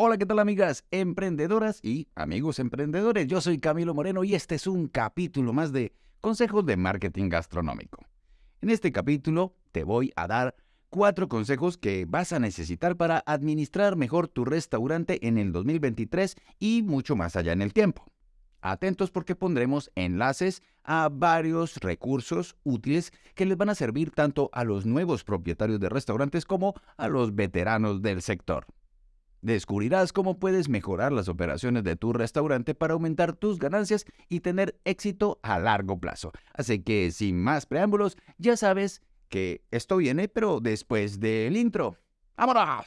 Hola, ¿qué tal amigas emprendedoras y amigos emprendedores? Yo soy Camilo Moreno y este es un capítulo más de Consejos de Marketing Gastronómico. En este capítulo te voy a dar cuatro consejos que vas a necesitar para administrar mejor tu restaurante en el 2023 y mucho más allá en el tiempo. Atentos porque pondremos enlaces a varios recursos útiles que les van a servir tanto a los nuevos propietarios de restaurantes como a los veteranos del sector. Descubrirás cómo puedes mejorar las operaciones de tu restaurante para aumentar tus ganancias y tener éxito a largo plazo. Así que sin más preámbulos, ya sabes que esto viene, pero después del intro. ¡Vámonos!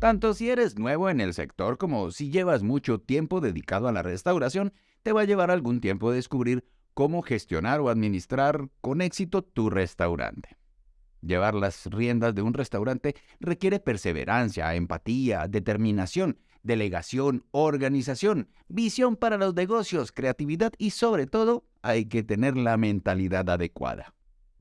Tanto si eres nuevo en el sector como si llevas mucho tiempo dedicado a la restauración, te va a llevar algún tiempo descubrir cómo gestionar o administrar con éxito tu restaurante. Llevar las riendas de un restaurante requiere perseverancia, empatía, determinación, delegación, organización, visión para los negocios, creatividad y sobre todo hay que tener la mentalidad adecuada.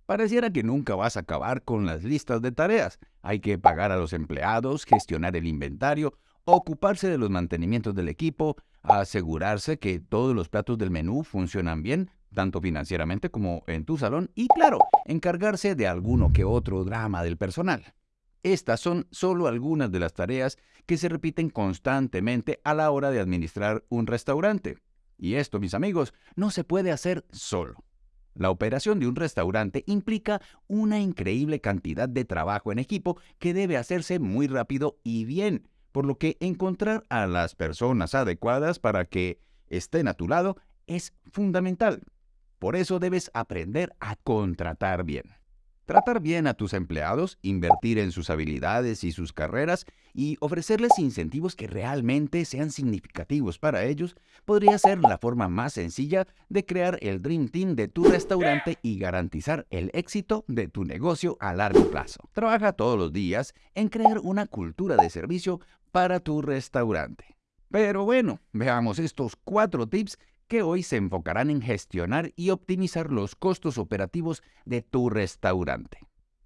Pareciera que nunca vas a acabar con las listas de tareas. Hay que pagar a los empleados, gestionar el inventario, ocuparse de los mantenimientos del equipo, asegurarse que todos los platos del menú funcionan bien, tanto financieramente como en tu salón, y claro, encargarse de alguno que otro drama del personal. Estas son solo algunas de las tareas que se repiten constantemente a la hora de administrar un restaurante. Y esto, mis amigos, no se puede hacer solo. La operación de un restaurante implica una increíble cantidad de trabajo en equipo que debe hacerse muy rápido y bien, por lo que encontrar a las personas adecuadas para que estén a tu lado es fundamental. Por eso debes aprender a contratar bien. Tratar bien a tus empleados, invertir en sus habilidades y sus carreras y ofrecerles incentivos que realmente sean significativos para ellos podría ser la forma más sencilla de crear el Dream Team de tu restaurante y garantizar el éxito de tu negocio a largo plazo. Trabaja todos los días en crear una cultura de servicio para tu restaurante. Pero bueno, veamos estos cuatro tips que hoy se enfocarán en gestionar y optimizar los costos operativos de tu restaurante.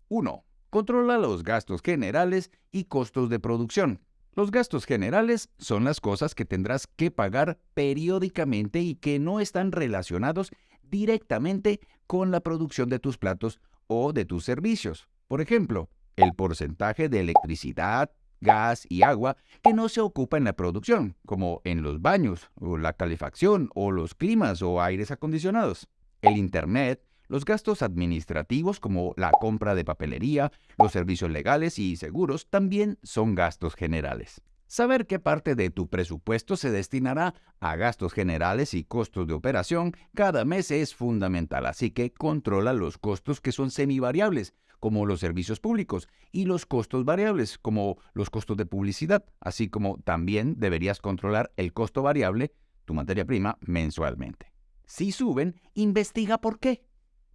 1. Controla los gastos generales y costos de producción. Los gastos generales son las cosas que tendrás que pagar periódicamente y que no están relacionados directamente con la producción de tus platos o de tus servicios. Por ejemplo, el porcentaje de electricidad, gas y agua que no se ocupa en la producción, como en los baños, o la calefacción, o los climas o aires acondicionados. El Internet, los gastos administrativos como la compra de papelería, los servicios legales y seguros también son gastos generales. Saber qué parte de tu presupuesto se destinará a gastos generales y costos de operación cada mes es fundamental, así que controla los costos que son semivariables, como los servicios públicos, y los costos variables, como los costos de publicidad, así como también deberías controlar el costo variable, tu materia prima, mensualmente. Si suben, investiga por qué.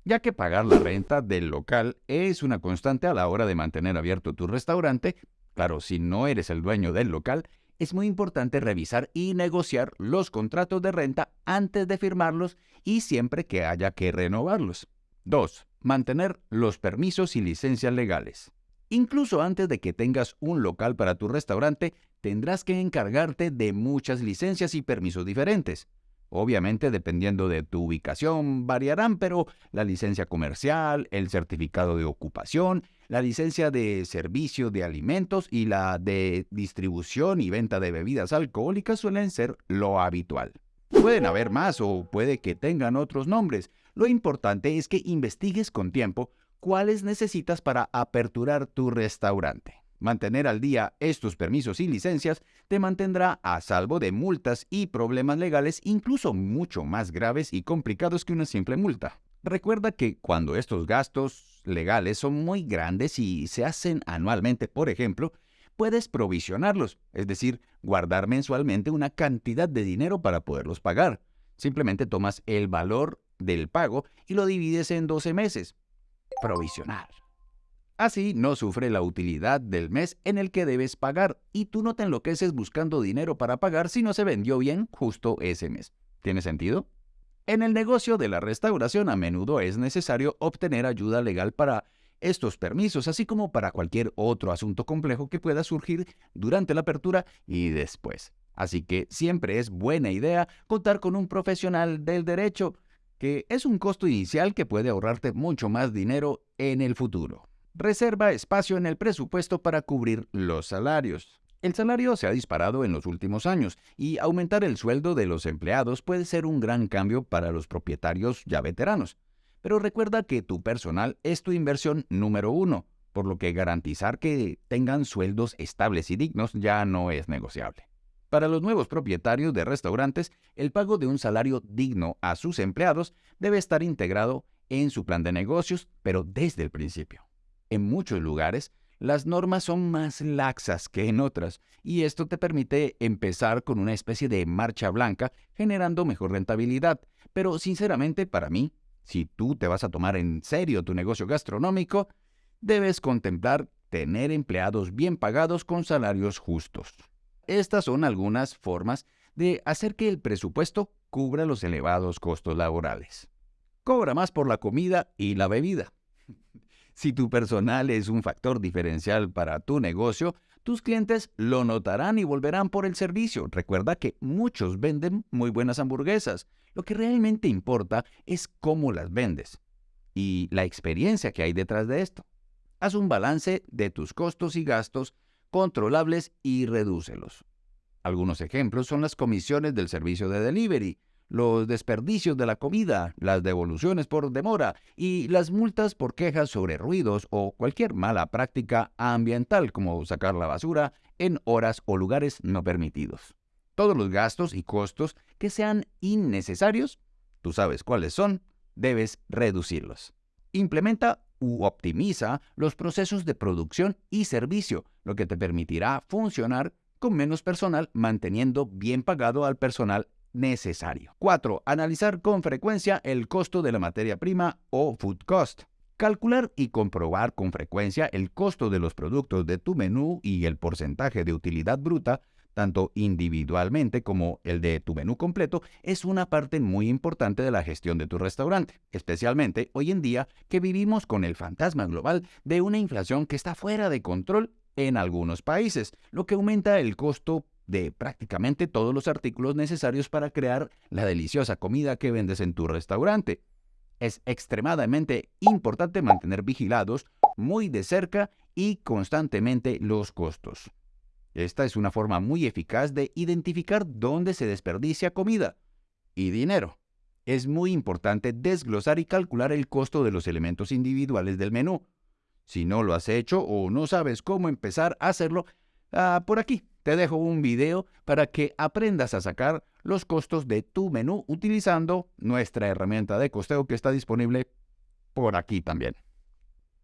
Ya que pagar la renta del local es una constante a la hora de mantener abierto tu restaurante, claro, si no eres el dueño del local, es muy importante revisar y negociar los contratos de renta antes de firmarlos y siempre que haya que renovarlos. 2 mantener los permisos y licencias legales. Incluso antes de que tengas un local para tu restaurante, tendrás que encargarte de muchas licencias y permisos diferentes. Obviamente, dependiendo de tu ubicación, variarán, pero la licencia comercial, el certificado de ocupación, la licencia de servicio de alimentos y la de distribución y venta de bebidas alcohólicas suelen ser lo habitual. Pueden haber más o puede que tengan otros nombres, lo importante es que investigues con tiempo cuáles necesitas para aperturar tu restaurante. Mantener al día estos permisos y licencias te mantendrá a salvo de multas y problemas legales incluso mucho más graves y complicados que una simple multa. Recuerda que cuando estos gastos legales son muy grandes y se hacen anualmente, por ejemplo, puedes provisionarlos, es decir, guardar mensualmente una cantidad de dinero para poderlos pagar. Simplemente tomas el valor del pago y lo divides en 12 meses. Provisionar. Así no sufre la utilidad del mes en el que debes pagar y tú no te enloqueces buscando dinero para pagar si no se vendió bien justo ese mes. ¿Tiene sentido? En el negocio de la restauración a menudo es necesario obtener ayuda legal para estos permisos, así como para cualquier otro asunto complejo que pueda surgir durante la apertura y después. Así que siempre es buena idea contar con un profesional del derecho, que es un costo inicial que puede ahorrarte mucho más dinero en el futuro reserva espacio en el presupuesto para cubrir los salarios. El salario se ha disparado en los últimos años y aumentar el sueldo de los empleados puede ser un gran cambio para los propietarios ya veteranos. Pero recuerda que tu personal es tu inversión número uno, por lo que garantizar que tengan sueldos estables y dignos ya no es negociable. Para los nuevos propietarios de restaurantes, el pago de un salario digno a sus empleados debe estar integrado en su plan de negocios, pero desde el principio. En muchos lugares, las normas son más laxas que en otras, y esto te permite empezar con una especie de marcha blanca, generando mejor rentabilidad. Pero sinceramente, para mí, si tú te vas a tomar en serio tu negocio gastronómico, debes contemplar tener empleados bien pagados con salarios justos. Estas son algunas formas de hacer que el presupuesto cubra los elevados costos laborales. Cobra más por la comida y la bebida. Si tu personal es un factor diferencial para tu negocio, tus clientes lo notarán y volverán por el servicio. Recuerda que muchos venden muy buenas hamburguesas. Lo que realmente importa es cómo las vendes y la experiencia que hay detrás de esto. Haz un balance de tus costos y gastos controlables y redúcelos. Algunos ejemplos son las comisiones del servicio de delivery, los desperdicios de la comida, las devoluciones por demora y las multas por quejas sobre ruidos o cualquier mala práctica ambiental como sacar la basura en horas o lugares no permitidos. Todos los gastos y costos que sean innecesarios, tú sabes cuáles son, debes reducirlos. Implementa u optimiza los procesos de producción y servicio, lo que te permitirá funcionar con menos personal manteniendo bien pagado al personal necesario. 4. Analizar con frecuencia el costo de la materia prima o food cost. Calcular y comprobar con frecuencia el costo de los productos de tu menú y el porcentaje de utilidad bruta, tanto individualmente como el de tu menú completo, es una parte muy importante de la gestión de tu restaurante, especialmente hoy en día que vivimos con el fantasma global de una inflación que está fuera de control en algunos países, lo que aumenta el costo de prácticamente todos los artículos necesarios para crear la deliciosa comida que vendes en tu restaurante. Es extremadamente importante mantener vigilados muy de cerca y constantemente los costos. Esta es una forma muy eficaz de identificar dónde se desperdicia comida y dinero. Es muy importante desglosar y calcular el costo de los elementos individuales del menú. Si no lo has hecho o no sabes cómo empezar a hacerlo, ah, por aquí te dejo un video para que aprendas a sacar los costos de tu menú utilizando nuestra herramienta de costeo que está disponible por aquí también.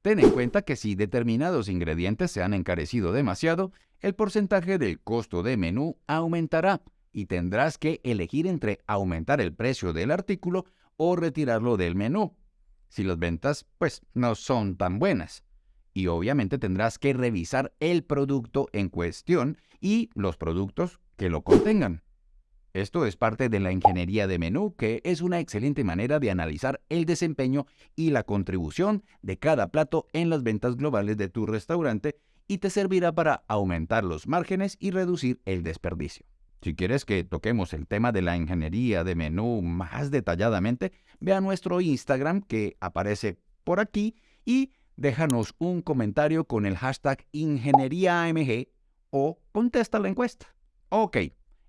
Ten en cuenta que si determinados ingredientes se han encarecido demasiado, el porcentaje del costo de menú aumentará y tendrás que elegir entre aumentar el precio del artículo o retirarlo del menú. Si las ventas pues no son tan buenas y obviamente tendrás que revisar el producto en cuestión y los productos que lo contengan. Esto es parte de la ingeniería de menú, que es una excelente manera de analizar el desempeño y la contribución de cada plato en las ventas globales de tu restaurante y te servirá para aumentar los márgenes y reducir el desperdicio. Si quieres que toquemos el tema de la ingeniería de menú más detalladamente, ve a nuestro Instagram que aparece por aquí y déjanos un comentario con el hashtag IngenieriaAMG o contesta la encuesta. Ok,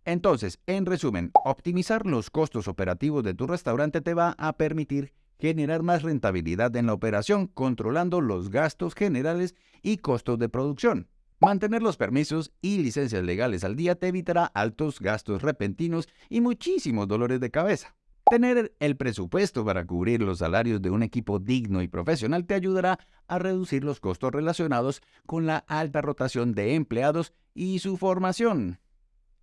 entonces, en resumen, optimizar los costos operativos de tu restaurante te va a permitir generar más rentabilidad en la operación, controlando los gastos generales y costos de producción. Mantener los permisos y licencias legales al día te evitará altos gastos repentinos y muchísimos dolores de cabeza. Tener el presupuesto para cubrir los salarios de un equipo digno y profesional te ayudará a reducir los costos relacionados con la alta rotación de empleados y su formación.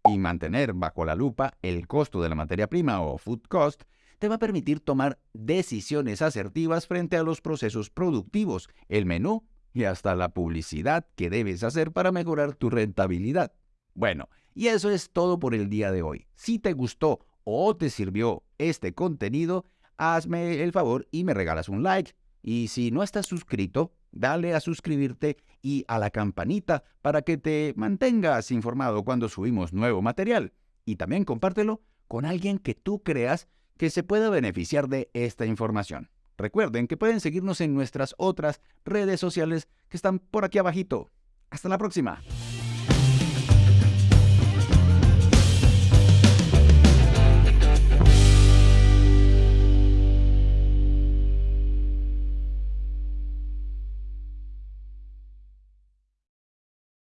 Y mantener bajo la lupa el costo de la materia prima o food cost te va a permitir tomar decisiones asertivas frente a los procesos productivos, el menú y hasta la publicidad que debes hacer para mejorar tu rentabilidad. Bueno, y eso es todo por el día de hoy. Si te gustó o te sirvió este contenido, hazme el favor y me regalas un like. Y si no estás suscrito, dale a suscribirte y a la campanita para que te mantengas informado cuando subimos nuevo material. Y también compártelo con alguien que tú creas que se pueda beneficiar de esta información. Recuerden que pueden seguirnos en nuestras otras redes sociales que están por aquí abajito. Hasta la próxima.